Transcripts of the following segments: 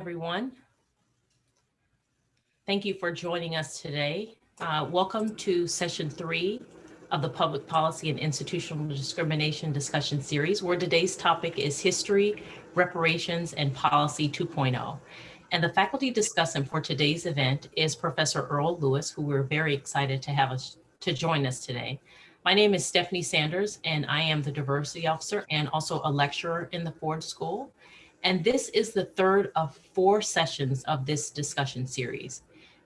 everyone. Thank you for joining us today. Uh, welcome to session three of the Public Policy and Institutional Discrimination Discussion Series, where today's topic is History, Reparations, and Policy 2.0. And the faculty discussant for today's event is Professor Earl Lewis, who we're very excited to have us to join us today. My name is Stephanie Sanders, and I am the diversity officer and also a lecturer in the Ford School. And this is the third of four sessions of this discussion series.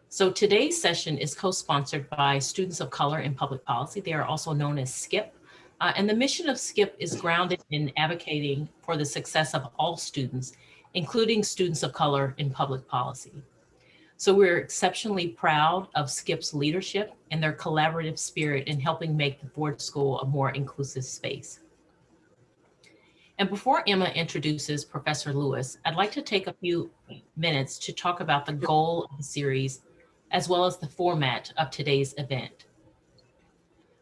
So today's session is co-sponsored by Students of Color in Public Policy. They are also known as SCIPP. Uh, and the mission of SCIPP is grounded in advocating for the success of all students, including students of color in public policy. So we're exceptionally proud of SCIPP's leadership and their collaborative spirit in helping make the Ford School a more inclusive space. And before Emma introduces Professor Lewis, I'd like to take a few minutes to talk about the goal of the series, as well as the format of today's event.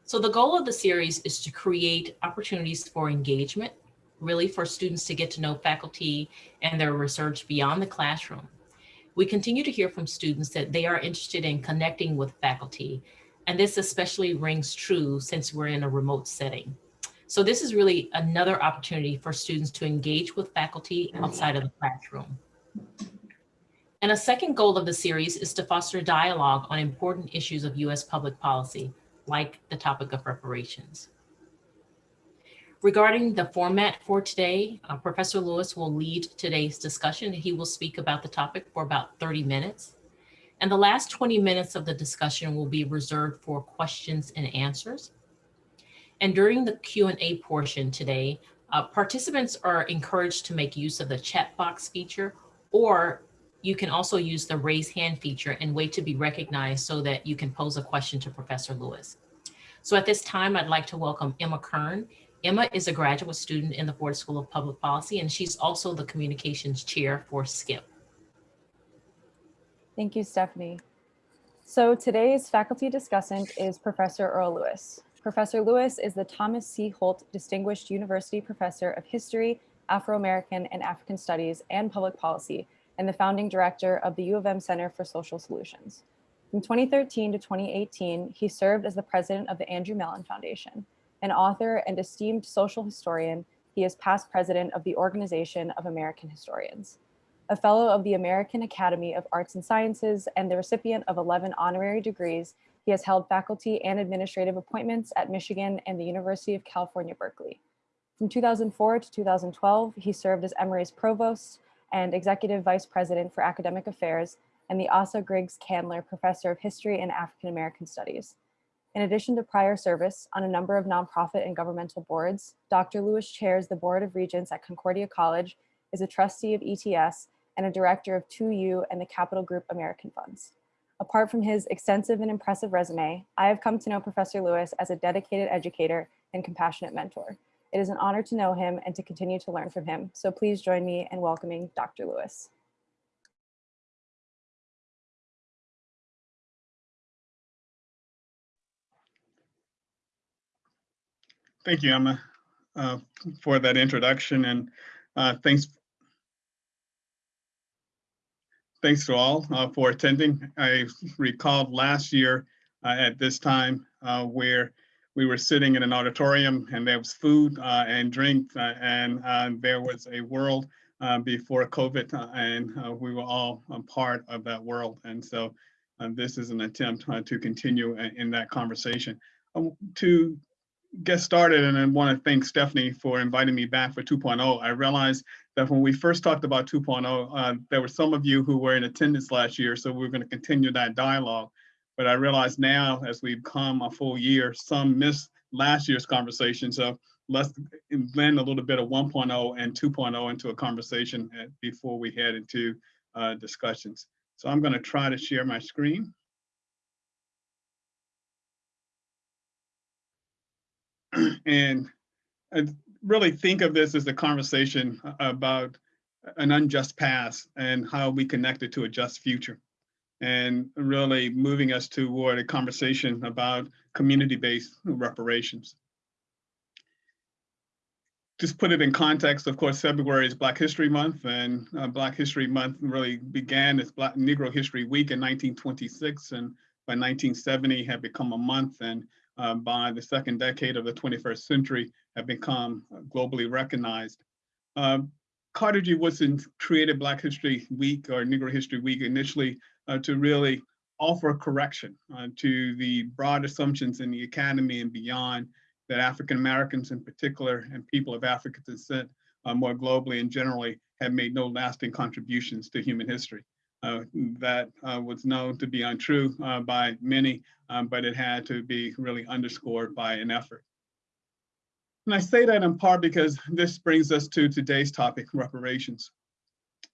So the goal of the series is to create opportunities for engagement, really for students to get to know faculty and their research beyond the classroom. We continue to hear from students that they are interested in connecting with faculty, and this especially rings true since we're in a remote setting. So this is really another opportunity for students to engage with faculty outside of the classroom. And a second goal of the series is to foster dialogue on important issues of US public policy, like the topic of reparations. Regarding the format for today, uh, Professor Lewis will lead today's discussion. He will speak about the topic for about 30 minutes. And the last 20 minutes of the discussion will be reserved for questions and answers. And during the Q&A portion today, uh, participants are encouraged to make use of the chat box feature, or you can also use the raise hand feature and wait to be recognized so that you can pose a question to Professor Lewis. So at this time, I'd like to welcome Emma Kern. Emma is a graduate student in the Ford School of Public Policy, and she's also the communications chair for SCIPP. Thank you, Stephanie. So today's faculty discussant is Professor Earl Lewis. Professor Lewis is the Thomas C. Holt Distinguished University Professor of History, Afro-American and African Studies and Public Policy, and the founding director of the U of M Center for Social Solutions. From 2013 to 2018, he served as the president of the Andrew Mellon Foundation. An author and esteemed social historian, he is past president of the Organization of American Historians. A fellow of the American Academy of Arts and Sciences and the recipient of 11 honorary degrees he has held faculty and administrative appointments at Michigan and the University of California, Berkeley. From 2004 to 2012, he served as Emory's provost and executive vice president for academic affairs and the Asa Griggs Candler Professor of History and African American Studies. In addition to prior service on a number of nonprofit and governmental boards, Dr. Lewis chairs the Board of Regents at Concordia College, is a trustee of ETS, and a director of 2U and the Capital Group American Funds. Apart from his extensive and impressive resume, I have come to know Professor Lewis as a dedicated educator and compassionate mentor. It is an honor to know him and to continue to learn from him. So please join me in welcoming Dr. Lewis. Thank you, Emma, uh, for that introduction and uh, thanks thanks to all uh, for attending. I recalled last year uh, at this time uh, where we were sitting in an auditorium and there was food uh, and drink uh, and there was a world before COVID and we were all a part of that world. And so this is an attempt to continue in that conversation. Um, to get started and I want to thank Stephanie for inviting me back for 2.0. I realized that when we first talked about 2.0, uh, there were some of you who were in attendance last year, so we're going to continue that dialogue. But I realize now, as we've come a full year, some missed last year's conversation. So let's blend a little bit of 1.0 and 2.0 into a conversation before we head into uh, discussions. So I'm going to try to share my screen. and really think of this as a conversation about an unjust past and how we connect it to a just future and really moving us toward a conversation about community-based reparations. just put it in context, of course, February is Black History Month, and uh, Black History Month really began as Black Negro History Week in 1926, and by 1970 had become a month, and uh, by the second decade of the 21st century have become globally recognized. Carter G. Woodson created Black History Week or Negro History Week initially uh, to really offer correction uh, to the broad assumptions in the academy and beyond that African Americans in particular and people of African descent uh, more globally and generally have made no lasting contributions to human history. Uh, that uh, was known to be untrue uh, by many, um, but it had to be really underscored by an effort. And I say that in part because this brings us to today's topic, reparations.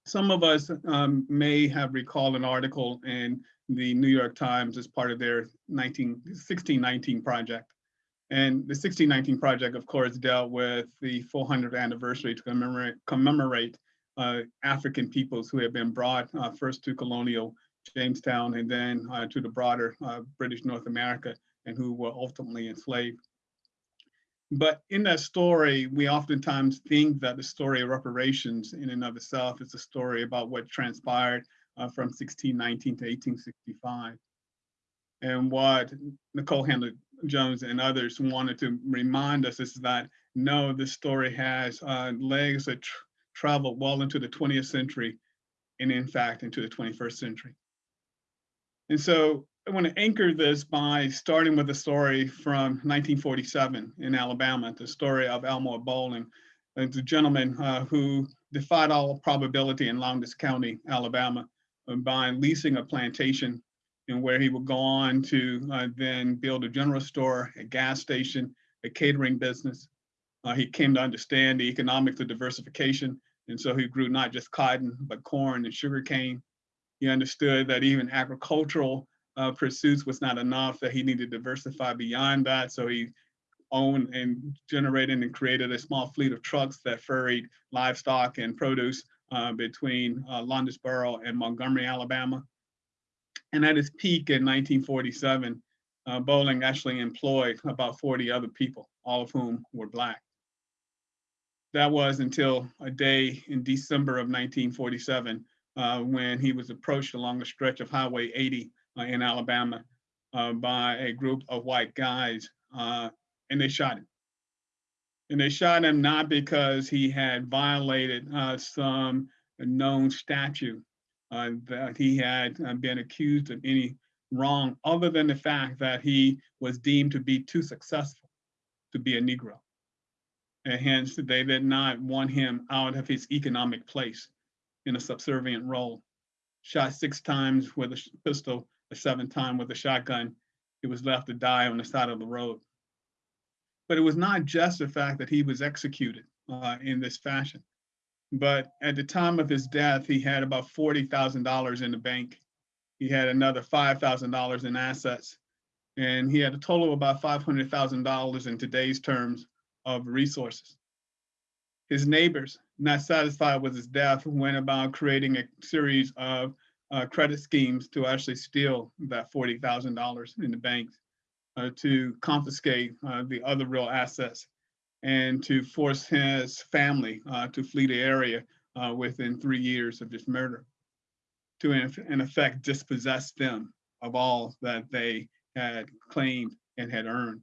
Some of us um, may have recalled an article in the New York Times as part of their 19, 1619 project. And the 1619 project, of course, dealt with the 400th anniversary to commemorate, commemorate uh, African peoples who had been brought uh, first to colonial Jamestown and then uh, to the broader uh, British North America and who were ultimately enslaved. But in that story, we oftentimes think that the story of reparations in and of itself is a story about what transpired uh, from 1619 to 1865. And what Nicole Hannah Jones and others wanted to remind us is that no, this story has uh, legs that tr travel well into the 20th century and in fact into the 21st century. And so I want to anchor this by starting with a story from 1947 in Alabama, the story of Elmore Bolling, the gentleman uh, who defied all probability in Lowndes County, Alabama, by leasing a plantation and where he would go on to uh, then build a general store, a gas station, a catering business. Uh, he came to understand the economics of diversification and so he grew not just cotton, but corn and sugar cane. He understood that even agricultural uh, pursuits was not enough, that he needed to diversify beyond that. So he owned and generated and created a small fleet of trucks that ferried livestock and produce uh, between uh, Lowndesboro and Montgomery, Alabama. And at its peak in 1947, uh, Bolling actually employed about 40 other people, all of whom were Black. That was until a day in December of 1947 uh, when he was approached along a stretch of Highway 80 uh, in Alabama uh, by a group of white guys uh, and they shot him. And they shot him not because he had violated uh, some known statute uh, that he had been accused of any wrong other than the fact that he was deemed to be too successful to be a Negro and hence they did not want him out of his economic place in a subservient role. Shot six times with a pistol, a seventh time with a shotgun. He was left to die on the side of the road. But it was not just the fact that he was executed uh, in this fashion, but at the time of his death, he had about $40,000 in the bank. He had another $5,000 in assets, and he had a total of about $500,000 in today's terms of resources. His neighbors, not satisfied with his death, went about creating a series of uh, credit schemes to actually steal that $40,000 in the banks, uh, to confiscate uh, the other real assets, and to force his family uh, to flee the area uh, within three years of this murder, to in, in effect dispossess them of all that they had claimed and had earned.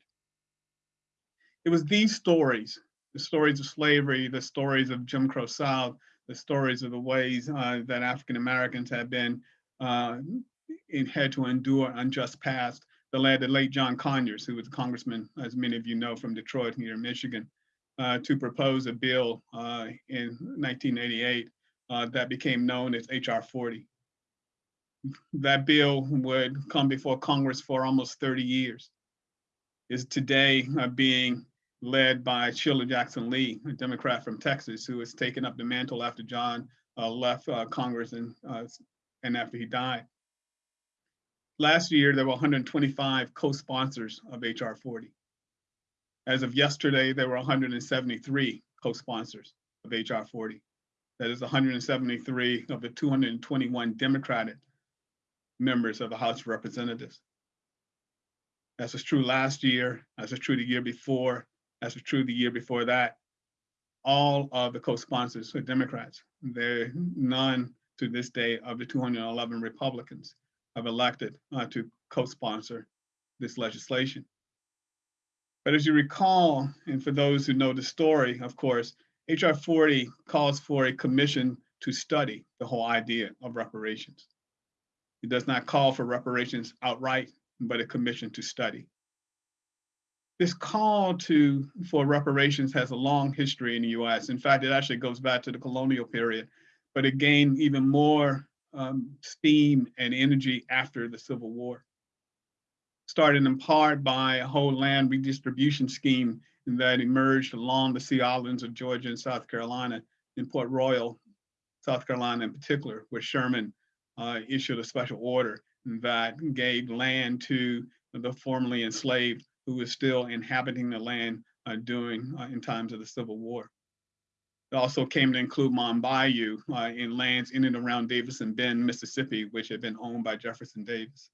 It was these stories, the stories of slavery, the stories of Jim Crow South, the stories of the ways uh, that African Americans have been uh, in, had to endure unjust past that led the late John Conyers, who was a congressman, as many of you know, from Detroit here in Michigan, uh, to propose a bill uh, in 1988 uh, that became known as HR 40. That bill would come before Congress for almost 30 years. Is today uh, being led by Sheila Jackson Lee, a Democrat from Texas, who has taken up the mantle after John uh, left uh, Congress and, uh, and after he died. Last year, there were 125 co-sponsors of HR 40. As of yesterday, there were 173 co-sponsors of HR 40. That is 173 of the 221 Democratic members of the House of Representatives. As was true last year, as was true the year before, as was true the year before that. all of the co-sponsors were Democrats. There none to this day of the 211 Republicans have elected uh, to co-sponsor this legislation. But as you recall, and for those who know the story, of course, HR 40 calls for a commission to study the whole idea of reparations. It does not call for reparations outright, but a commission to study. This call to for reparations has a long history in the US. In fact, it actually goes back to the colonial period, but it gained even more um, steam and energy after the Civil War. Started in part by a whole land redistribution scheme that emerged along the Sea Islands of Georgia and South Carolina, in Port Royal, South Carolina in particular, where Sherman uh, issued a special order that gave land to the formerly enslaved who was still inhabiting the land uh, during uh, in times of the Civil War. It also came to include Mound Bayou uh, in lands in and around Davis Bend, Mississippi, which had been owned by Jefferson Davis.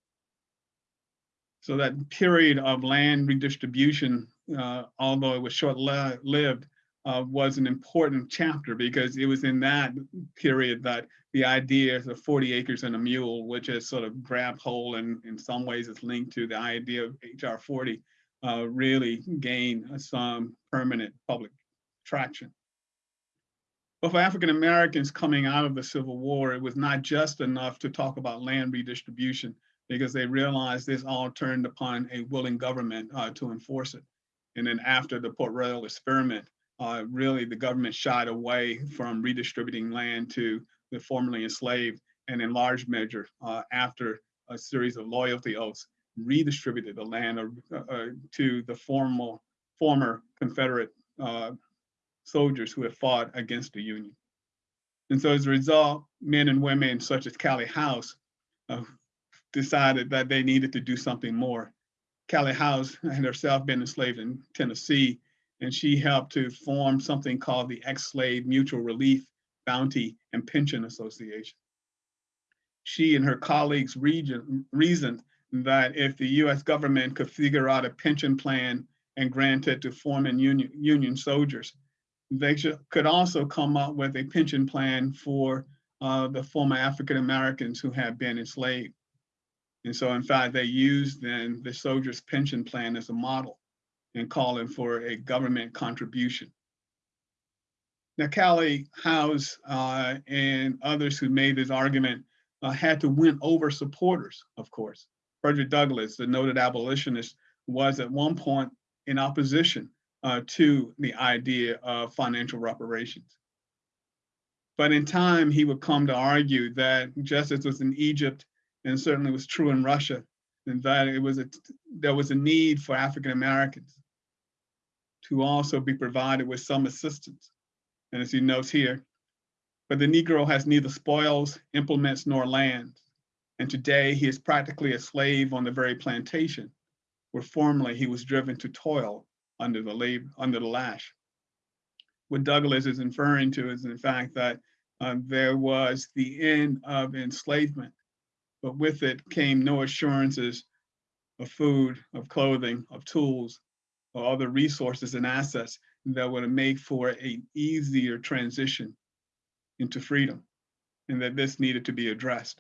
So that period of land redistribution, uh, although it was short-lived, uh, was an important chapter because it was in that period that the ideas of 40 acres and a mule, which is sort of grabbed hold and in some ways is linked to the idea of HR 40, uh, really gain some permanent public traction. But for African Americans coming out of the Civil War, it was not just enough to talk about land redistribution because they realized this all turned upon a willing government uh, to enforce it. And then after the Port Royal experiment, uh, really the government shied away from redistributing land to the formerly enslaved and in large measure uh, after a series of loyalty oaths redistributed the land uh, uh, to the formal, former Confederate uh, soldiers who had fought against the Union. And so as a result, men and women such as Callie House uh, decided that they needed to do something more. Callie House had herself been enslaved in Tennessee, and she helped to form something called the Ex-Slave Mutual Relief, Bounty, and Pension Association. She and her colleagues region, reasoned that if the US government could figure out a pension plan and grant it to former union, union soldiers, they should, could also come up with a pension plan for uh, the former African Americans who had been enslaved. And so in fact, they used then the soldiers pension plan as a model and calling for a government contribution. Now, Callie House uh, and others who made this argument uh, had to win over supporters, of course. Frederick Douglass, the noted abolitionist, was at one point in opposition uh, to the idea of financial reparations. But in time, he would come to argue that just as was in Egypt and certainly was true in Russia, and that it was a, there was a need for African Americans to also be provided with some assistance. And as he notes here, but the Negro has neither spoils, implements, nor land. And today he is practically a slave on the very plantation where formerly he was driven to toil under the labor, under the lash. What Douglass is inferring to is in fact that uh, there was the end of enslavement, but with it came no assurances of food, of clothing, of tools, or other resources and assets that would make for an easier transition into freedom, and that this needed to be addressed.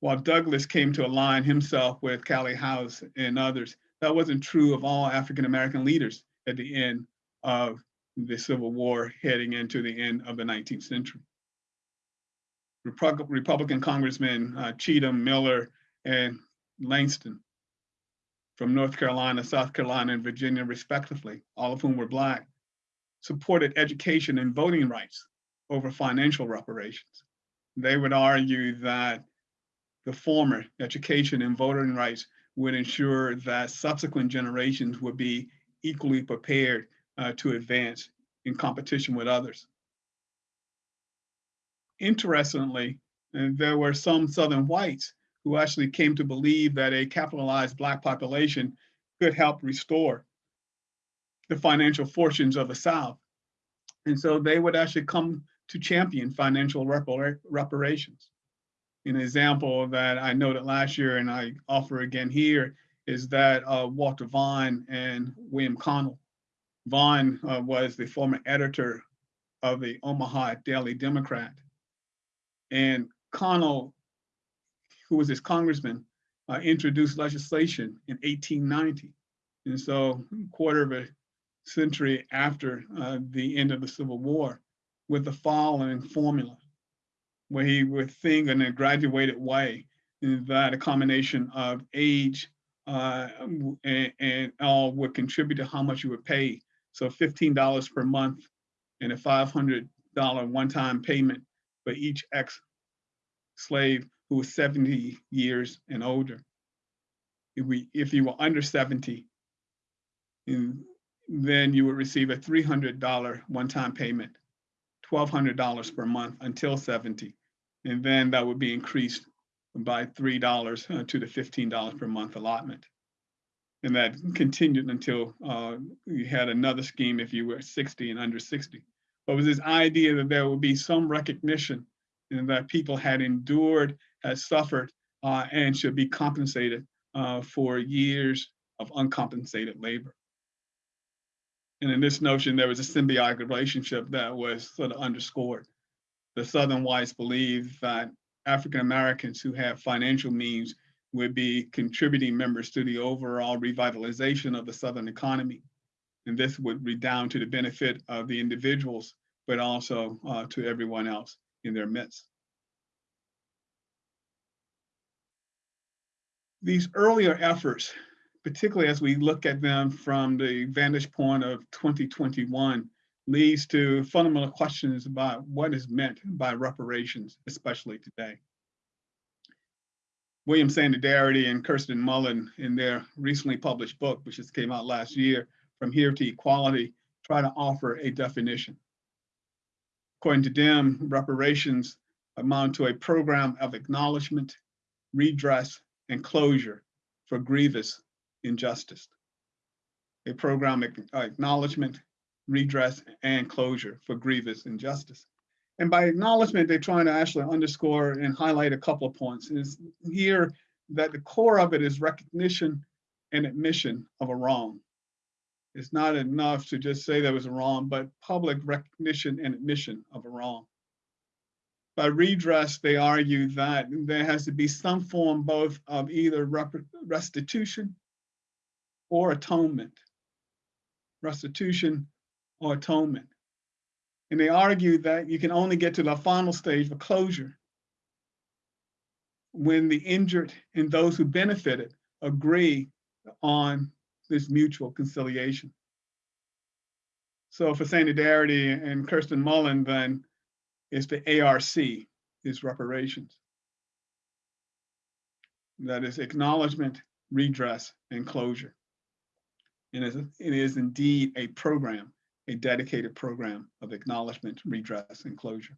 While Douglass came to align himself with Callie House and others, that wasn't true of all African American leaders at the end of the Civil War, heading into the end of the 19th century. Republican Congressmen uh, Cheatham, Miller, and Langston from North Carolina, South Carolina, and Virginia, respectively, all of whom were Black, supported education and voting rights over financial reparations. They would argue that the former, education and voting rights, would ensure that subsequent generations would be equally prepared uh, to advance in competition with others. Interestingly, there were some Southern whites who actually came to believe that a capitalized Black population could help restore the financial fortunes of the South. And so they would actually come to champion financial repar reparations. An example that I noted last year and I offer again here is that uh, Walter Vaughn and William Connell Vaughn uh, was the former editor of the Omaha Daily Democrat. And Connell, who was his congressman, uh, introduced legislation in 1890. And so a quarter of a century after uh, the end of the Civil War with the following formula, where he would think in a graduated way that a combination of age uh, and, and all would contribute to how much you would pay. So $15 per month and a $500 one-time payment for each ex-slave who was 70 years and older. If, we, if you were under 70, then you would receive a $300 one-time payment, $1,200 per month until 70. And then that would be increased by $3 uh, to the $15 per month allotment. And that continued until uh, you had another scheme if you were 60 and under 60. But was this idea that there would be some recognition and that people had endured, had suffered, uh, and should be compensated uh, for years of uncompensated labor. And in this notion, there was a symbiotic relationship that was sort of underscored. The Southern whites believed that African Americans who have financial means would be contributing members to the overall revitalization of the Southern economy. And this would redound to the benefit of the individuals, but also uh, to everyone else in their midst. These earlier efforts particularly as we look at them from the vantage point of 2021, leads to fundamental questions about what is meant by reparations, especially today. William Sandy Darity and Kirsten Mullen in their recently published book, which just came out last year, From Here to Equality, try to offer a definition. According to them, reparations amount to a program of acknowledgement, redress, and closure for grievous injustice. A program of acknowledgement, redress, and closure for grievous injustice. And by acknowledgement, they're trying to actually underscore and highlight a couple of points. Is here that the core of it is recognition and admission of a wrong. It's not enough to just say there was a wrong, but public recognition and admission of a wrong. By redress, they argue that there has to be some form both of either restitution or atonement, restitution or atonement. And they argue that you can only get to the final stage of closure when the injured and those who benefited agree on this mutual conciliation. So for Sandy Darity and Kirsten Mullen, then it's the ARC, is reparations. That is acknowledgement, redress, and closure. And it is indeed a program, a dedicated program of acknowledgement, redress, and closure.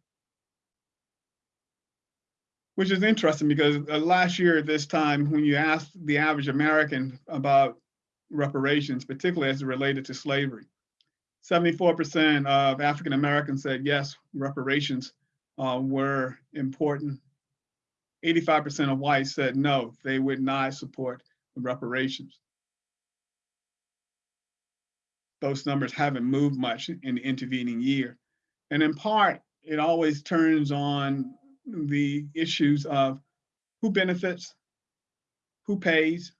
Which is interesting because uh, last year at this time, when you asked the average American about reparations, particularly as it related to slavery, 74% of African Americans said yes, reparations uh, were important. 85% of whites said no, they would not support reparations those numbers haven't moved much in the intervening year. And in part, it always turns on the issues of who benefits, who pays,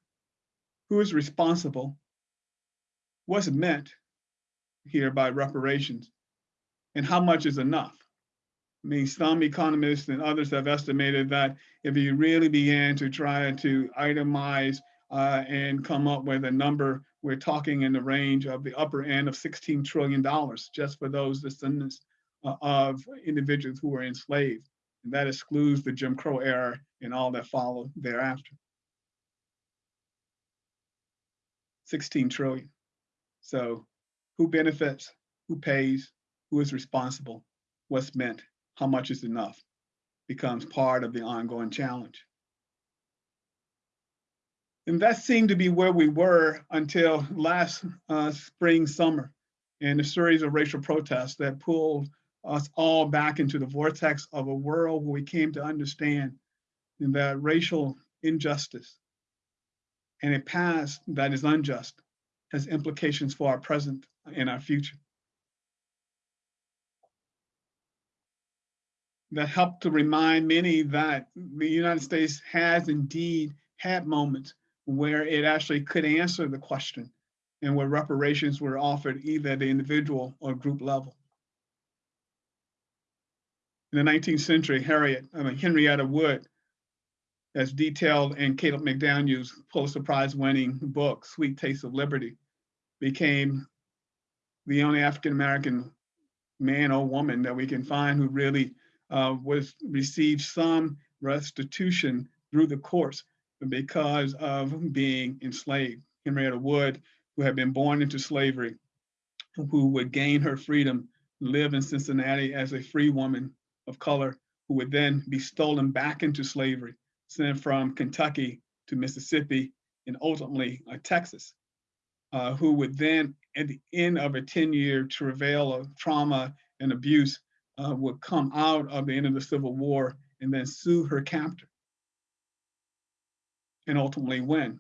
who is responsible, what's meant here by reparations, and how much is enough. I mean, some economists and others have estimated that if you really began to try to itemize uh, and come up with a number we're talking in the range of the upper end of $16 trillion just for those descendants uh, of individuals who were enslaved. And that excludes the Jim Crow era and all that followed thereafter. 16 trillion. So who benefits, who pays, who is responsible, what's meant, how much is enough becomes part of the ongoing challenge. And that seemed to be where we were until last uh, spring, summer, and a series of racial protests that pulled us all back into the vortex of a world where we came to understand that racial injustice and a past that is unjust has implications for our present and our future. That helped to remind many that the United States has indeed had moments where it actually could answer the question and where reparations were offered either at the individual or group level. In the 19th century, Harriet, I mean, Henrietta Wood, as detailed in Caleb McDaniel's Pulitzer Prize winning book, Sweet Taste of Liberty, became the only African-American man or woman that we can find who really uh, was received some restitution through the courts because of being enslaved. Henrietta Wood, who had been born into slavery, who would gain her freedom, live in Cincinnati as a free woman of color, who would then be stolen back into slavery, sent from Kentucky to Mississippi and ultimately uh, Texas, uh, who would then, at the end of a 10-year travail of trauma and abuse, uh, would come out of the end of the Civil War and then sue her captor and ultimately win.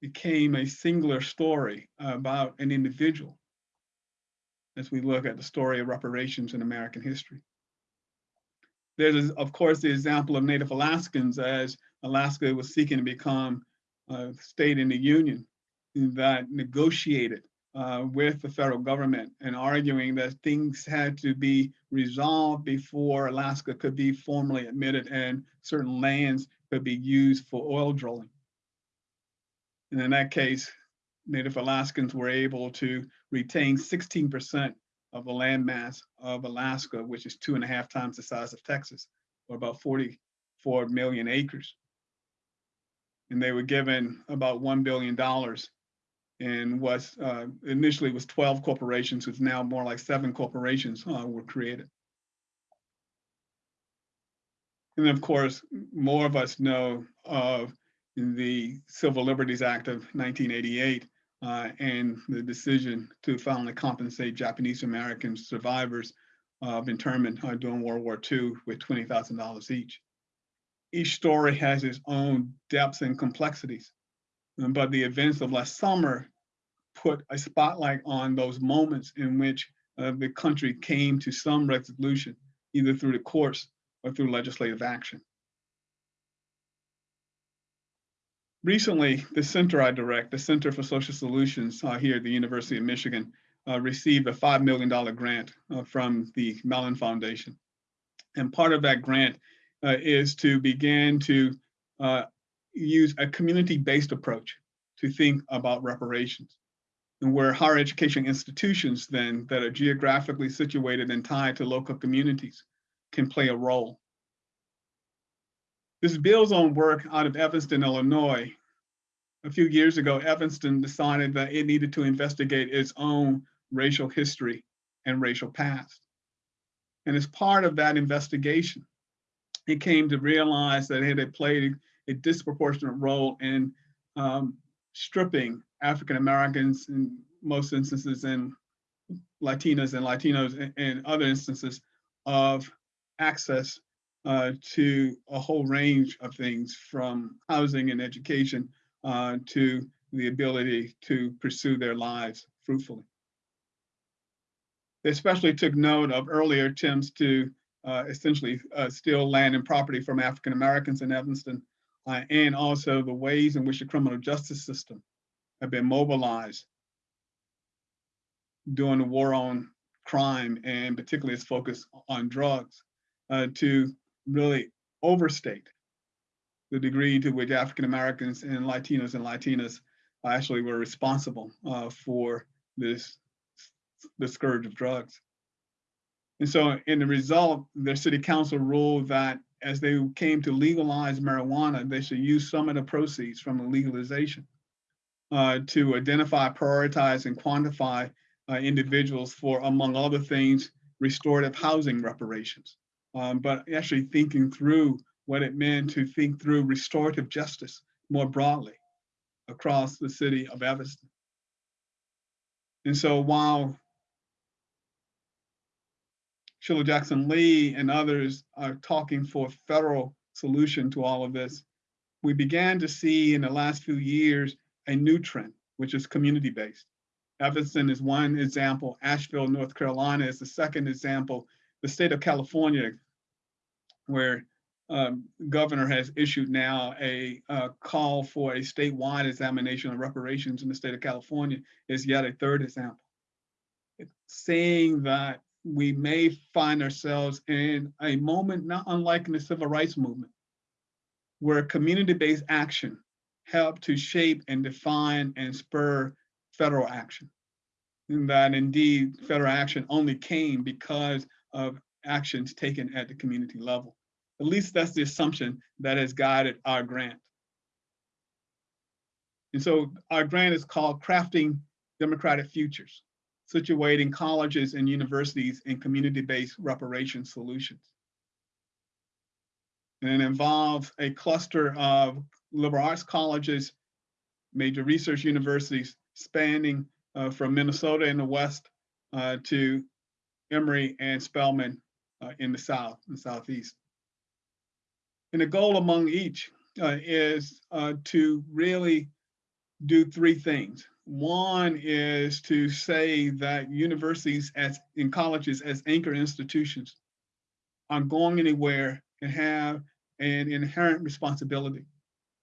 Became a singular story about an individual as we look at the story of reparations in American history. There's, of course, the example of Native Alaskans as Alaska was seeking to become a state in the Union that negotiated uh, with the federal government and arguing that things had to be resolved before Alaska could be formally admitted and certain lands could be used for oil drilling. And in that case, Native Alaskans were able to retain 16% of the land mass of Alaska, which is two and a half times the size of Texas, or about 44 million acres. And they were given about $1 billion and was uh, initially was 12 corporations, it's now more like seven corporations uh, were created. And of course, more of us know of the Civil Liberties Act of 1988 uh, and the decision to finally compensate Japanese American survivors of internment uh, during World War II with $20,000 each. Each story has its own depths and complexities, um, but the events of last summer put a spotlight on those moments in which uh, the country came to some resolution, either through the courts or through legislative action. Recently, the center I direct, the Center for Social Solutions uh, here at the University of Michigan, uh, received a $5 million grant uh, from the Mellon Foundation. And part of that grant uh, is to begin to uh, use a community-based approach to think about reparations. And where higher education institutions then that are geographically situated and tied to local communities can play a role. This builds on work out of Evanston, Illinois. A few years ago, Evanston decided that it needed to investigate its own racial history and racial past. And as part of that investigation, it came to realize that it had played a disproportionate role in um, stripping African Americans in most instances and Latinas and Latinos in other instances of access uh, to a whole range of things from housing and education uh, to the ability to pursue their lives fruitfully. They especially took note of earlier attempts to uh, essentially uh, steal land and property from African Americans in Evanston, uh, and also the ways in which the criminal justice system have been mobilized during the war on crime, and particularly its focus on drugs, uh, to really overstate the degree to which African Americans and Latinos and Latinas actually were responsible uh, for this the scourge of drugs. And so in the result, the city council ruled that as they came to legalize marijuana, they should use some of the proceeds from the legalization uh, to identify, prioritize, and quantify uh, individuals for, among other things, restorative housing reparations um, but actually thinking through what it meant to think through restorative justice more broadly across the city of Evanston. And so while Sheila Jackson Lee and others are talking for a federal solution to all of this, we began to see in the last few years a new trend, which is community-based. Evanston is one example. Asheville, North Carolina is the second example. The state of California, where um, governor has issued now a uh, call for a statewide examination of reparations in the state of California is yet a third example. It's saying that we may find ourselves in a moment not unlike in the civil rights movement, where community-based action helped to shape and define and spur federal action. And that indeed federal action only came because of actions taken at the community level. At least that's the assumption that has guided our grant. And so our grant is called Crafting Democratic Futures, situating colleges and universities in community-based reparation solutions. And it involves a cluster of liberal arts colleges, major research universities spanning uh, from Minnesota in the west uh, to Emory and Spelman uh, in the south and southeast. And the goal among each uh, is uh, to really do three things. One is to say that universities as in colleges as anchor institutions aren't going anywhere and have an inherent responsibility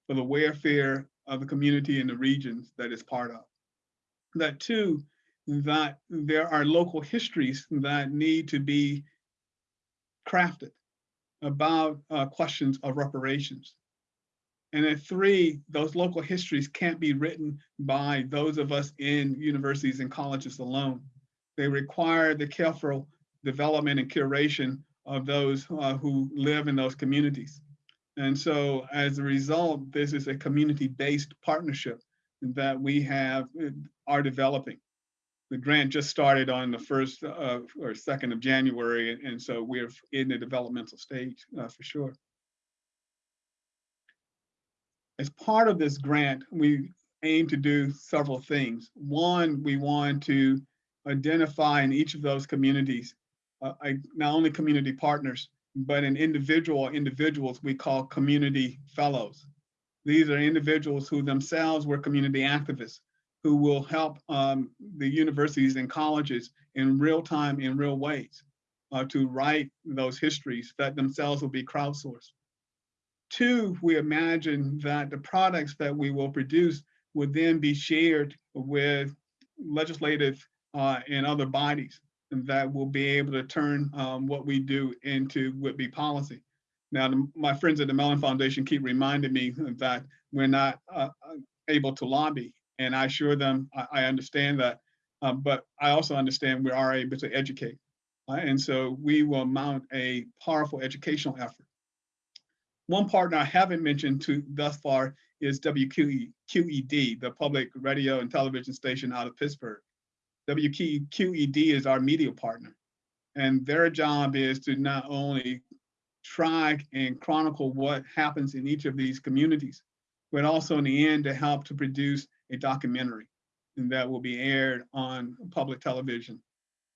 for the welfare of the community and the regions that it's part of. That two, that there are local histories that need to be crafted about uh, questions of reparations. And then three, those local histories can't be written by those of us in universities and colleges alone. They require the careful development and curation of those uh, who live in those communities. And so as a result, this is a community-based partnership that we have uh, are developing. The grant just started on the first uh, or second of January, and so we're in the developmental stage uh, for sure. As part of this grant, we aim to do several things. One, we want to identify in each of those communities, uh, not only community partners, but in individual individuals we call community fellows. These are individuals who themselves were community activists, who will help um, the universities and colleges in real time, in real ways, uh, to write those histories that themselves will be crowdsourced. Two, we imagine that the products that we will produce would then be shared with legislative uh, and other bodies and that will be able to turn um, what we do into would-be policy. Now, the, my friends at the Mellon Foundation keep reminding me that we're not uh, uh, able to lobby, and I assure them I, I understand that, uh, but I also understand we are able to educate. And so we will mount a powerful educational effort. One partner I haven't mentioned to thus far is WQED, the public radio and television station out of Pittsburgh. WQED is our media partner. And their job is to not only track and chronicle what happens in each of these communities, but also in the end to help to produce a documentary that will be aired on public television.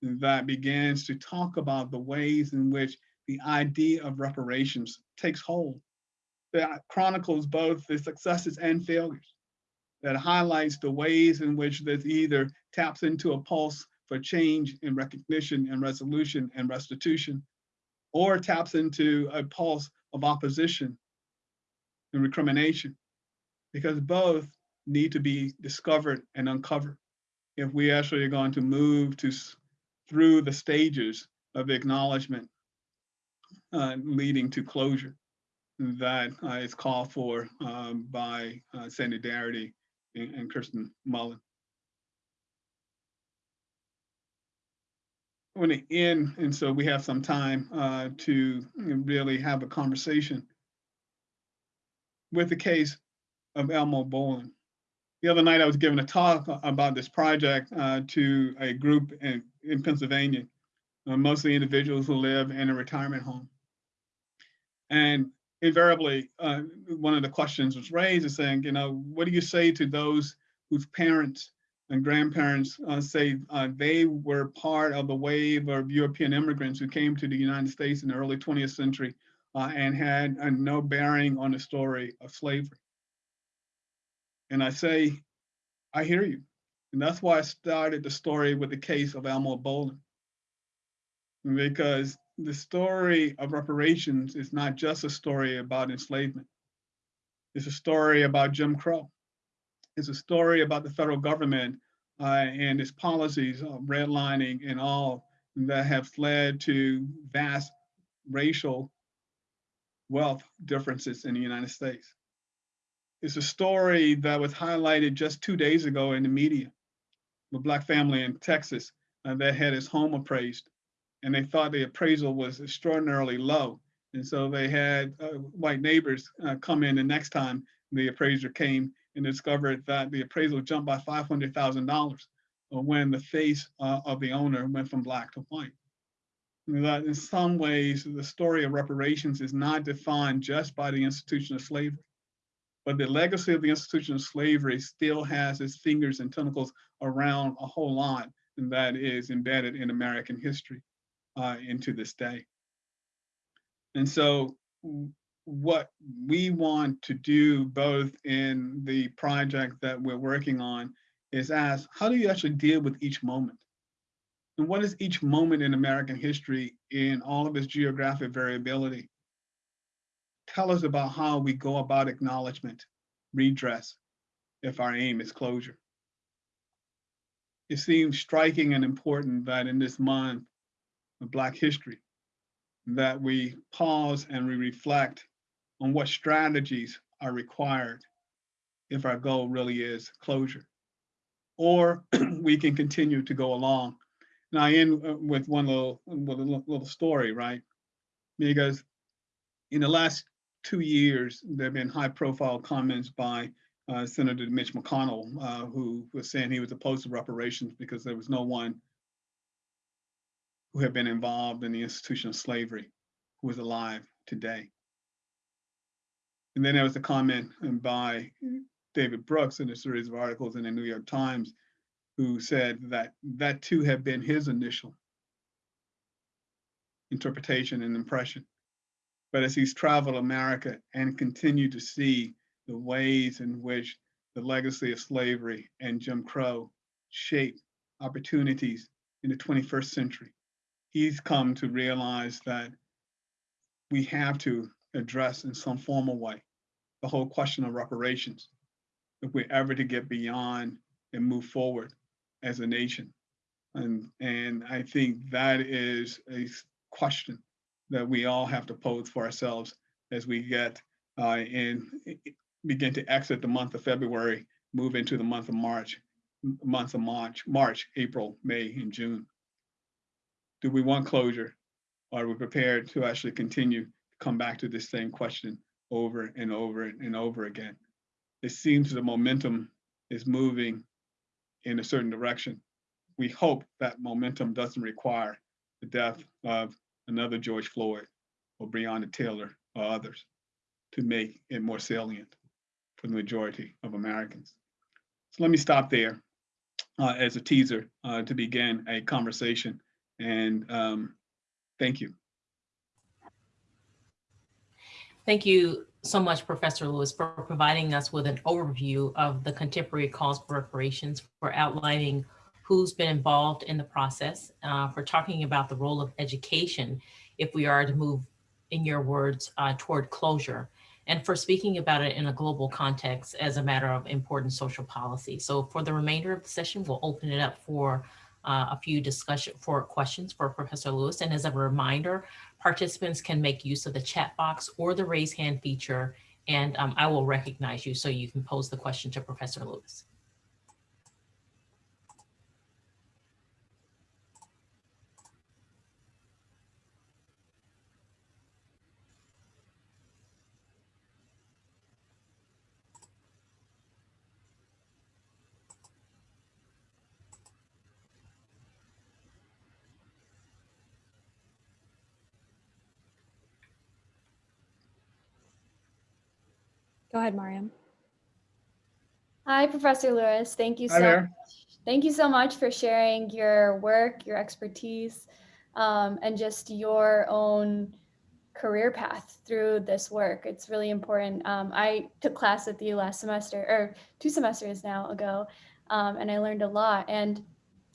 That begins to talk about the ways in which the idea of reparations takes hold, that chronicles both the successes and failures, that highlights the ways in which this either taps into a pulse for change and recognition and resolution and restitution, or taps into a pulse of opposition and recrimination, because both need to be discovered and uncovered if we actually are going to move to through the stages of acknowledgement uh, leading to closure that uh, is called for um, by uh, Sandy Darity and, and Kirsten Mullen. I want to end, and so we have some time uh, to really have a conversation with the case of Elmore Bolling. The other night I was giving a talk about this project uh, to a group in, in Pennsylvania, uh, mostly individuals who live in a retirement home. And invariably, uh, one of the questions was raised is saying, you know, what do you say to those whose parents and grandparents uh, say uh, they were part of the wave of European immigrants who came to the United States in the early 20th century uh, and had no bearing on the story of slavery. And I say, I hear you. And that's why I started the story with the case of Elmore Bolling. Because the story of reparations is not just a story about enslavement. It's a story about Jim Crow. It's a story about the federal government uh, and its policies of redlining and all that have led to vast racial wealth differences in the United States. It's a story that was highlighted just two days ago in the media. A black family in Texas uh, that had his home appraised and they thought the appraisal was extraordinarily low. And so they had uh, white neighbors uh, come in the next time the appraiser came and discovered that the appraisal jumped by $500,000 when the face uh, of the owner went from black to white. That in some ways, the story of reparations is not defined just by the institution of slavery, but the legacy of the institution of slavery still has its fingers and tentacles around a whole lot and that is embedded in American history uh, into this day. And so what we want to do both in the project that we're working on is ask, how do you actually deal with each moment? And what is each moment in American history in all of its geographic variability? Tell us about how we go about acknowledgement, redress, if our aim is closure. It seems striking and important that in this month, of Black history, that we pause and we reflect on what strategies are required if our goal really is closure. Or we can continue to go along. And I end uh, with one little, with a little story, right? Because in the last two years, there have been high profile comments by uh, Senator Mitch McConnell, uh, who was saying he was opposed to reparations because there was no one who had been involved in the institution of slavery who is alive today. And then there was a comment by David Brooks in a series of articles in the New York Times who said that that too had been his initial interpretation and impression. But as he's traveled America and continued to see the ways in which the legacy of slavery and Jim Crow shape opportunities in the 21st century, he's come to realize that we have to address in some formal way the whole question of reparations if we're ever to get beyond and move forward as a nation. And, and I think that is a question that we all have to pose for ourselves as we get uh, in begin to exit the month of February, move into the month of March, month of March, March, April, May, and June do we want closure? Are we prepared to actually continue to come back to this same question over and over and over again? It seems the momentum is moving in a certain direction. We hope that momentum doesn't require the death of another George Floyd or Breonna Taylor or others to make it more salient for the majority of Americans. So let me stop there uh, as a teaser uh, to begin a conversation and um, thank you. Thank you so much, Professor Lewis, for providing us with an overview of the contemporary calls for reparations, for outlining who's been involved in the process, uh, for talking about the role of education if we are to move, in your words, uh, toward closure, and for speaking about it in a global context as a matter of important social policy. So for the remainder of the session, we'll open it up for uh, a few discussion for questions for Professor Lewis. And as a reminder, participants can make use of the chat box or the raise hand feature, and um, I will recognize you so you can pose the question to Professor Lewis. Go ahead, Mariam. Hi, Professor Lewis. Thank you Hi so there. much. Thank you so much for sharing your work, your expertise, um, and just your own career path through this work. It's really important. Um, I took class with you last semester or two semesters now ago. um, and I learned a lot. And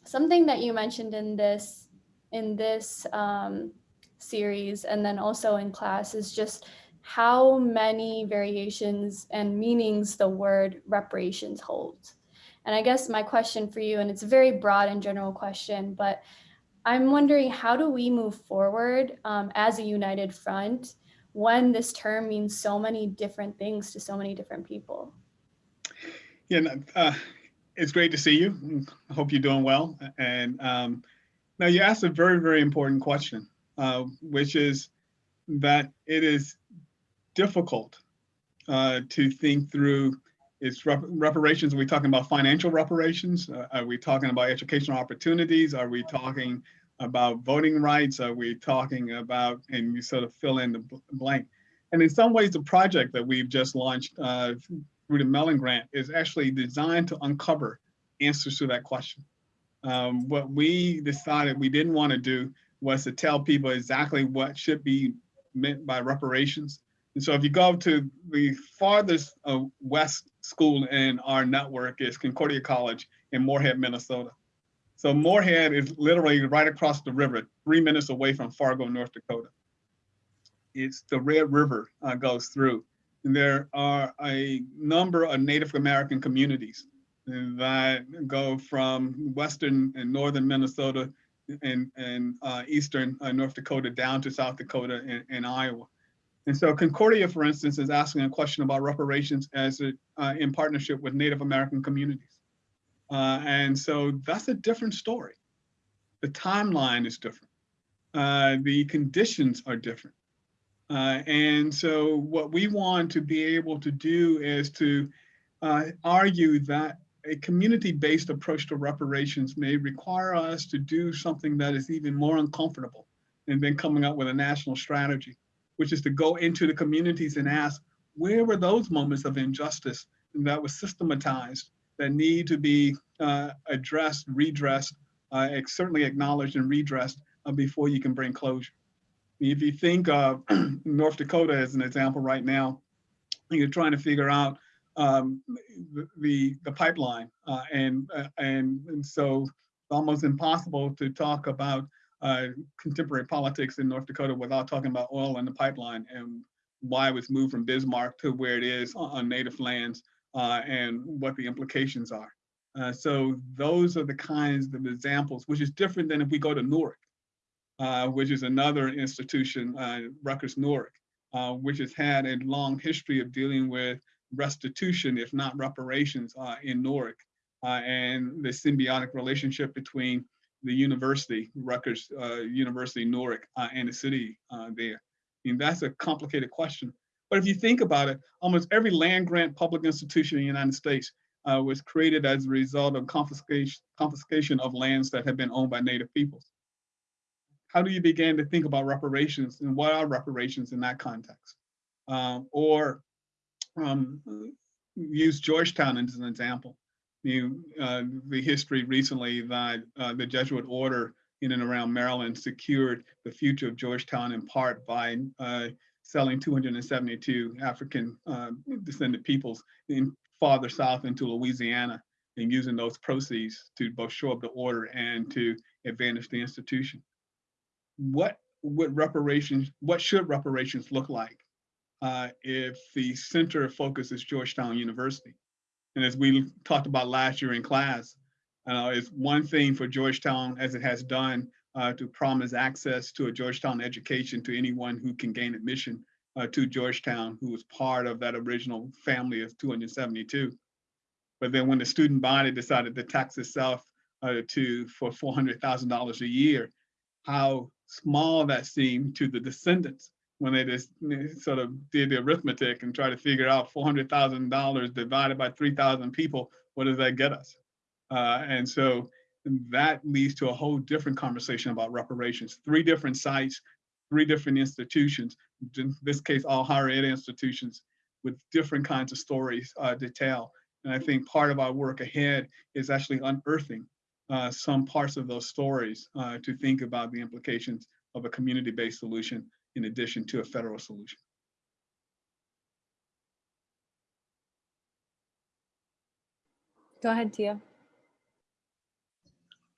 something that you mentioned in this in this um, series and then also in class is just how many variations and meanings the word reparations holds. And I guess my question for you, and it's a very broad and general question, but I'm wondering how do we move forward um, as a united front when this term means so many different things to so many different people? Yeah, uh, it's great to see you. I hope you're doing well. And um, now you asked a very, very important question, uh, which is that it is difficult uh, to think through its rep reparations. Are we talking about financial reparations? Uh, are we talking about educational opportunities? Are we talking about voting rights? Are we talking about, and you sort of fill in the blank. And in some ways, the project that we've just launched uh, through the Mellon Grant is actually designed to uncover answers to that question. Um, what we decided we didn't want to do was to tell people exactly what should be meant by reparations. And so if you go to the farthest uh, west school in our network is Concordia College in Moorhead, Minnesota. So Moorhead is literally right across the river, three minutes away from Fargo, North Dakota. It's the Red River uh, goes through. And there are a number of Native American communities that go from western and northern Minnesota and, and uh, eastern uh, North Dakota down to South Dakota and, and, Iowa. And so Concordia, for instance, is asking a question about reparations as a, uh, in partnership with Native American communities. Uh, and so that's a different story. The timeline is different. Uh, the conditions are different. Uh, and so what we want to be able to do is to argue that a community-based approach to reparations may require us to do something that is even more uncomfortable and then coming up with a national strategy, which is to go into the communities and ask, where were those moments of injustice that was systematized that need to be uh, addressed, redressed, uh, certainly acknowledged and redressed uh, before you can bring closure. If you think of North Dakota as an example right now, you're trying to figure out um, the the pipeline, uh, and uh, and and so it's almost impossible to talk about uh, contemporary politics in North Dakota without talking about oil and the pipeline and why it was moved from Bismarck to where it is on native lands uh, and what the implications are. Uh, so those are the kinds of examples, which is different than if we go to Newark, uh, which is another institution, Rutgers Newark, which has had a long history of dealing with restitution, if not reparations, uh, in Newark, uh, and the symbiotic relationship between the university, Rutgers uh, University Newark, uh, and the city uh, there. I mean, that's a complicated question. But if you think about it, almost every land grant public institution in the United States uh, was created as a result of confiscation, confiscation of lands that had been owned by Native peoples. How do you begin to think about reparations and what are reparations in that context? Um, or um, use Georgetown as an example. You, uh, the history recently that uh, the Jesuit order in and around Maryland secured the future of Georgetown in part by uh, selling 272 African uh, descended peoples in farther south into Louisiana and using those proceeds to both show up the order and to advance the institution. What would reparations, what should reparations look like uh, if the center of focus is Georgetown University. And as we talked about last year in class, uh, it's one thing for Georgetown, as it has done, uh, to promise access to a Georgetown education to anyone who can gain admission uh, to Georgetown, who was part of that original family of 272. But then when the student body decided to tax itself uh, to for $400,000 a year, how small that seemed to the descendants when they just sort of did the arithmetic and try to figure out $400,000 divided by 3,000 people, what does that get us? Uh, and so that leads to a whole different conversation about reparations. Three different sites, three different institutions, in this case, all higher ed institutions with different kinds of stories uh, to tell. And I think part of our work ahead is actually unearthing uh, some parts of those stories uh, to think about the implications of a community-based solution in addition to a federal solution. Go ahead, Tia.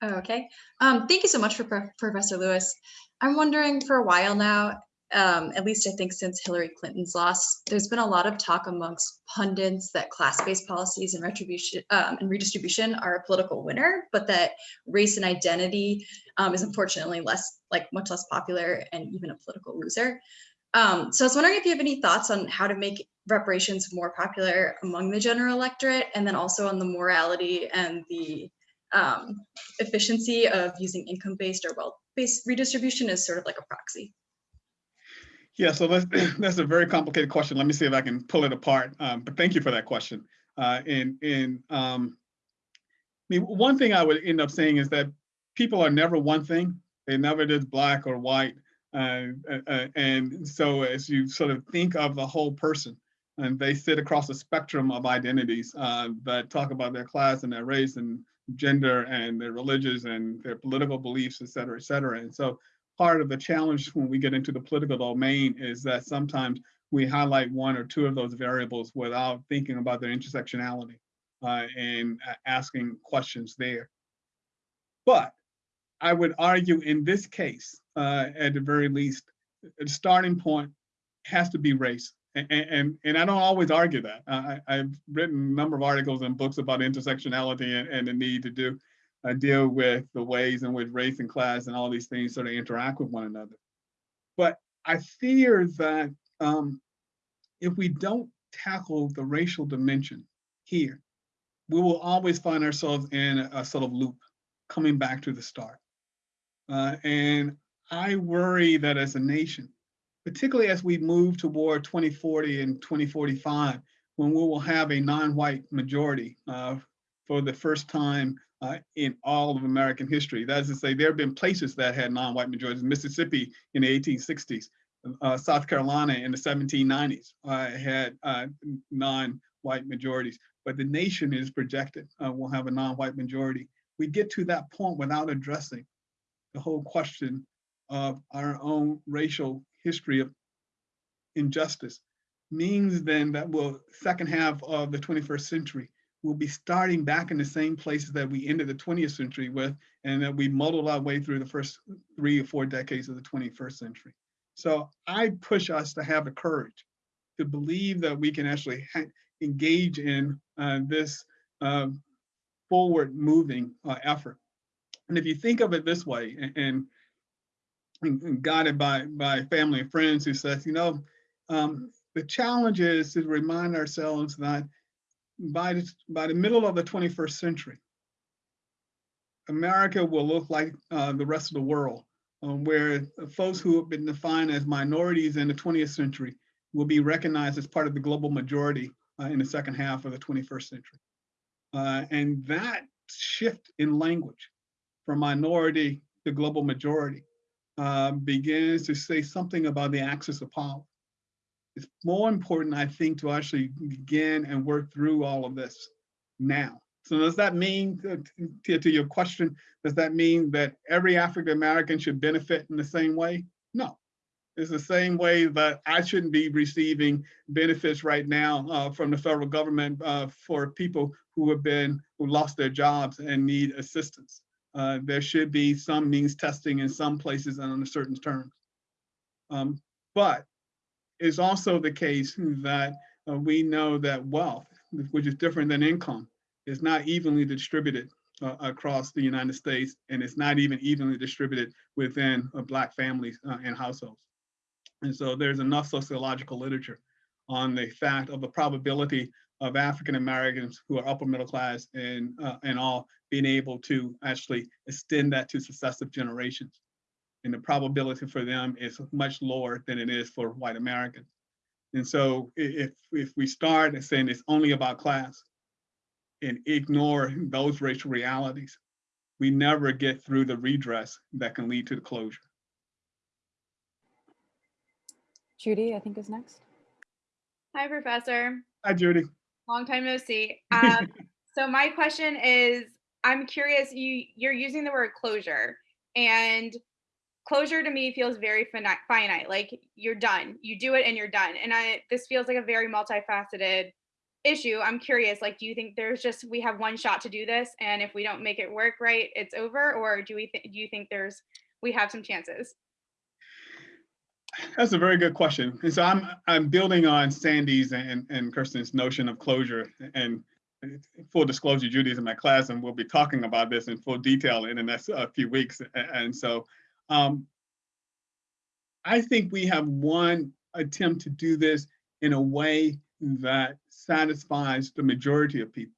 Okay. Um, thank you so much for Pro Professor Lewis. I'm wondering for a while now, um, at least I think since Hillary Clinton's loss, there's been a lot of talk amongst pundits that class-based policies and retribution um, and redistribution are a political winner, but that race and identity um, is unfortunately less, like much less popular and even a political loser. Um, so I was wondering if you have any thoughts on how to make reparations more popular among the general electorate, and then also on the morality and the um, efficiency of using income-based or wealth-based redistribution as sort of like a proxy. Yeah, so that's, a very complicated question. Let me see if I can pull it apart. Um, but thank you for that question. Uh, and and um, I mean, one thing I would end up saying is that people are never one thing. They're never just black or white. Uh, uh, uh, and so as you sort of think of the whole person, and they sit across a spectrum of identities uh, that talk about their class and their race and gender and their religious and their political beliefs, et cetera, et cetera. And so part of the challenge when we get into the political domain is that sometimes we highlight one or two of those variables without thinking about their intersectionality uh, and asking questions there. But I would argue in this case, uh, at the very least, the starting point has to be race. And, and, and I don't always argue that. I, I've written a number of articles and books about intersectionality and, and the need to do uh, deal with the ways in which race and class and all these things sort of interact with one another. But I fear that um, if we don't tackle the racial dimension here, we will always find ourselves in a sort of loop coming back to the start. Uh, and I worry that as a nation, particularly as we move toward 2040 and 2045, when we will have a non-white majority uh, for the first time uh, in all of American history. That is to say, there have been places that had non-white majorities. Mississippi in the 1860s, uh, South Carolina in the 1790s uh, had uh, non-white majorities, but the nation is projected uh, will have a non-white majority. We get to that point without addressing the whole question of our own racial history of injustice means then that we'll second half of the 21st century we'll be starting back in the same places that we ended the 20th century with and that we muddled our way through the first three or four decades of the 21st century. So I push us to have the courage to believe that we can actually engage in uh, this uh, forward moving uh, effort. And if you think of it this way and, and guided by, by family and friends who says, you know, um, the challenge is to remind ourselves that by the, by the middle of the 21st century, America will look like uh, the rest of the world, um, where folks who have been defined as minorities in the 20th century will be recognized as part of the global majority uh, in the second half of the 21st century. Uh, and that shift in language from minority to global majority uh, begins to say something about the axis of power it's more important, I think, to actually begin and work through all of this now. So does that mean, to, to your question, does that mean that every African American should benefit in the same way? No. It's the same way that I shouldn't be receiving benefits right now uh, from the federal government uh, for people who have been, who lost their jobs and need assistance. Uh, there should be some means testing in some places and on certain terms. Um, but is also the case that uh, we know that wealth, which is different than income, is not evenly distributed uh, across the United States, and it's not even evenly distributed within uh, Black families uh, and households. And so there's enough sociological literature on the fact of the probability of African Americans who are upper middle class and, uh, and all being able to actually extend that to successive generations and the probability for them is much lower than it is for white Americans. And so if, if we start saying it's only about class and ignore those racial realities, we never get through the redress that can lead to the closure. Judy, I think is next. Hi, Professor. Hi, Judy. Long time no see. Um, so my question is, I'm curious, you, you're using the word closure and closure to me feels very finite, like you're done you do it and you're done and i this feels like a very multifaceted issue, I'm curious, like, do you think there's just, we have one shot to do this and if we don't make it work right, it's over? Or do we, do you think there's, we have some chances? That's a very good question. And so I'm, I'm building on Sandy's and, and Kirsten's notion of closure and full disclosure, Judy's in my class and we'll be talking about this in full detail in the next uh, few weeks. And so um, I think we have one attempt to do this in a way that satisfies the majority of people.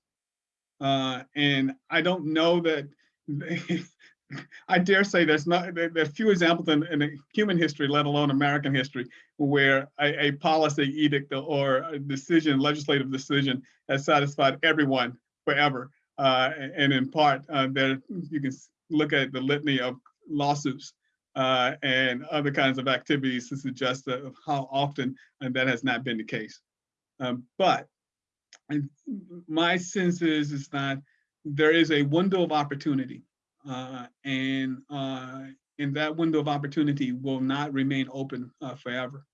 Uh, and I don't know that, I dare say there's not, there, there are few examples in, in human history, let alone American history, where a, a policy edict or a decision, legislative decision has satisfied everyone forever. Uh, and in part, uh, there you can look at the litany of lawsuits uh, and other kinds of activities to suggest of how often that has not been the case. Um, but my sense is is that there is a window of opportunity, uh, and uh, and that window of opportunity will not remain open uh, forever.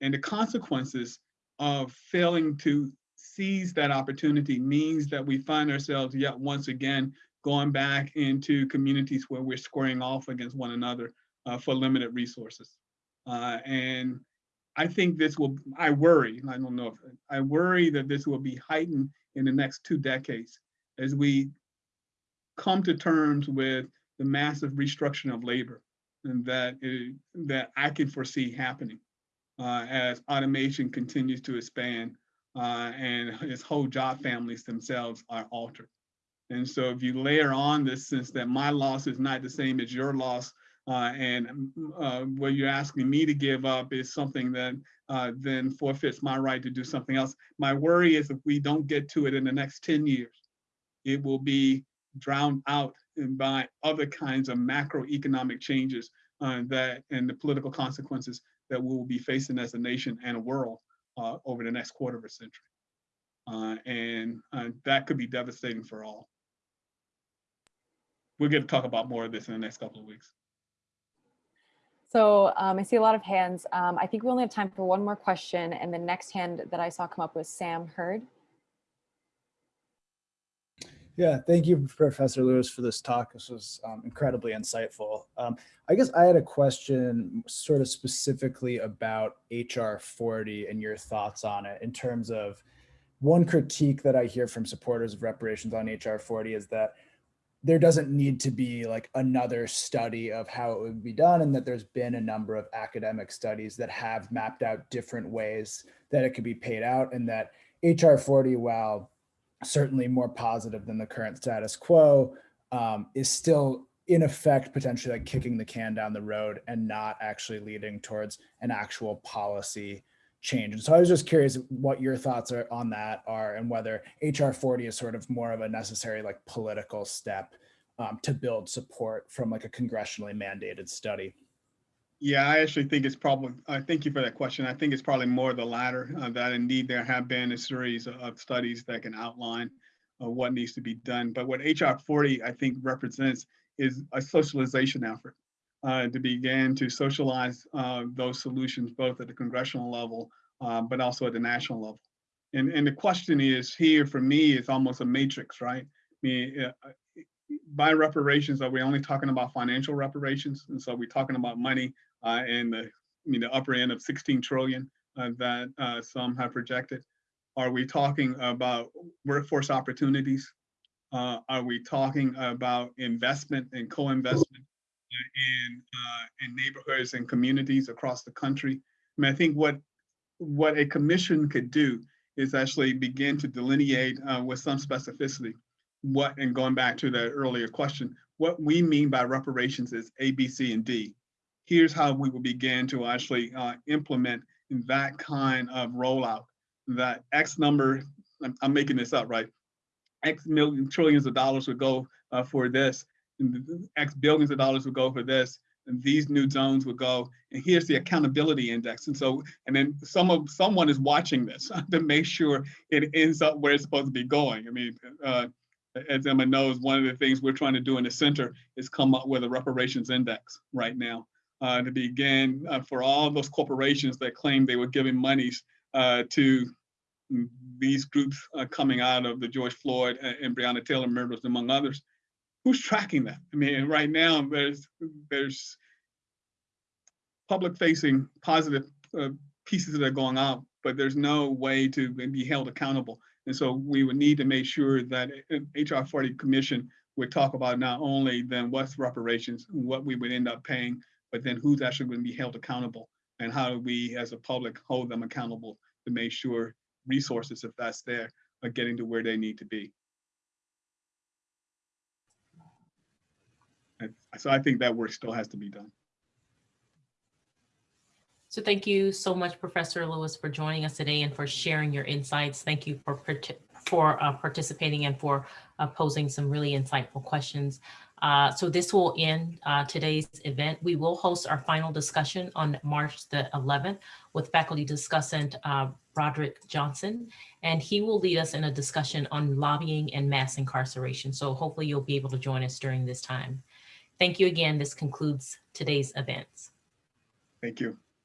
And the consequences of failing to seize that opportunity means that we find ourselves yet once again going back into communities where we're squaring off against one another uh, for limited resources. Uh, and I think this will, I worry, I don't know if, I worry that this will be heightened in the next two decades as we come to terms with the massive restructuring of labor and that, is- that I can foresee happening uh, as automation continues to expand uh, and its whole job families themselves are altered. And so if you layer on this sense that my loss is not the same as your loss, uh, and mm, uh, what you're asking me to give up is something that uh, then forfeits my right to do something else. My worry is if we don't get to it in the next 10 years, it will be drowned out by other kinds of macroeconomic changes uh, that and the political consequences that we will be facing as a nation and a world uh, over the next quarter of a century. Uh, and that could be devastating for all. We're going to talk about more of this in the next couple of weeks. So um, I see a lot of hands. Um, I think we only have time for one more question. And the next hand that I saw come up was Sam Hurd. Yeah, thank you, Professor Lewis, for this talk. This was um, incredibly insightful. Um, I guess I had a question sort of specifically about HR 40 and your thoughts on it in terms of one critique that I hear from supporters of reparations on HR 40 is that there doesn't need to be like another study of how it would be done and that there's been a number of academic studies that have mapped out different ways that it could be paid out and that HR 40, while certainly more positive than the current status quo, um, is still in effect potentially like kicking the can down the road and not actually leading towards an actual policy change. And so I was just curious what your thoughts are on that are and whether HR 40 is sort of more of a necessary like political step um, to build support from like a congressionally mandated study. Yeah, I actually think it's probably, I thank you for that question. I think it's probably more the latter, uh, that indeed there have been a series of- studies that can outline uh, what needs to be done. But what HR 40, I think, represents is a socialization effort uh, to begin to socialize uh, those solutions, both at the congressional level, uh, but also at the national level. And, and the question is here, for me, it's almost a matrix, right? I mean, uh, by reparations, are we only talking about financial reparations? And so we're talking about money uh, in the, I mean, the upper end of 16 trillion uh, that uh, some have projected? Are we talking about workforce opportunities? Uh, Are we talking about investment and co-investment in, uh, in neighborhoods and communities across the country? I mean, I think what, what a commission could do is actually begin to delineate uh, with some specificity what, and going back to the earlier question, what we mean by reparations is A, B, C, and D here's how we will begin to actually uh, implement that kind of rollout. That X number, I'm, I'm making this up, right? X million trillions of dollars would go uh, for this, X billions of dollars would go for this, and these new zones would go. And here's the accountability index. And so, and then some of someone is watching this to make sure it ends up where it's supposed to be going. I mean, uh, as Emma knows, one of the things we're trying to do in the center is come up with a reparations index right now uh, to begin uh, for all those corporations that claim they were giving monies uh, to these groups uh, coming out of the George Floyd and and Breonna Taylor murders, among others, who's tracking that? I mean, right now, there's, there's public facing positive uh, pieces that are going out, but there's no way to be held accountable. And so we would need to make sure that HR 40 commission would talk about not only then what's reparations, what we would end up paying, but then who's actually going to be held accountable and how do we as a public hold them accountable to make sure resources, if that's there, are getting to where they need to be. And so I think that work still has to be done. So thank you so much, Professor Lewis, for joining us today and for sharing your insights. Thank you for, for uh, participating and for uh, posing some really insightful questions. Uh, so this will end uh, today's event. We will host our final discussion on March the 11th with faculty discussant uh, Broderick Johnson, and he will lead us in a discussion on lobbying and mass incarceration. So hopefully you'll be able to join us during this time. Thank you again. This concludes today's events. Thank you.